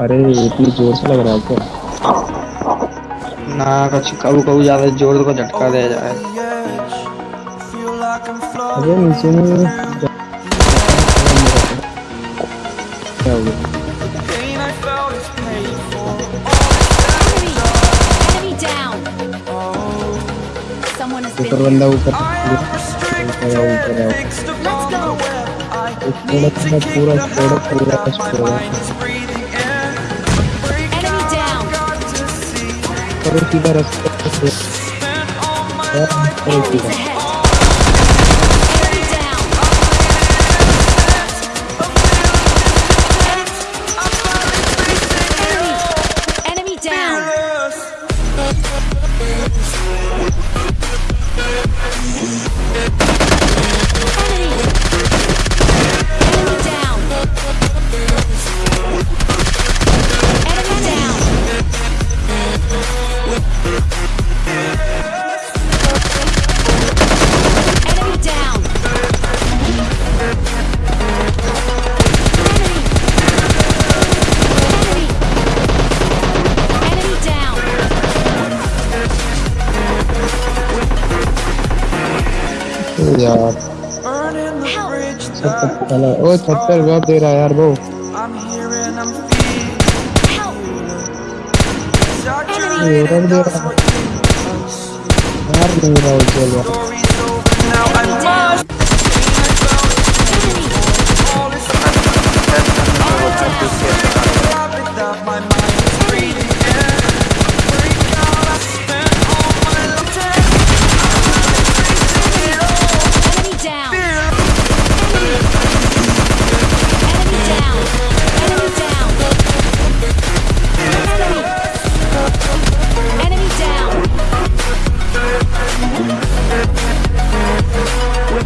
अरे इतनी ज़ोर से लग रहा है क्या? ना कुछ कबू कबू ज़्यादा ज़ोर को झटका दे जाए। अरे नीचे में क्या हो गया? ऊपर. बंदा ऊपर ऊपर ऊपर आओ। Let's go. स्कोडा पूरा पूरा स्कोडा पूरा स्कोडा Enemy down. करो सीधा रास्ता से करो Enemies सीधा ahead. Enemy down. यार Help. सब तक चला ओ छत्तर वेब दे रहा है यार वो Help. ये रख दे रहा है यार नहीं रहा वो चल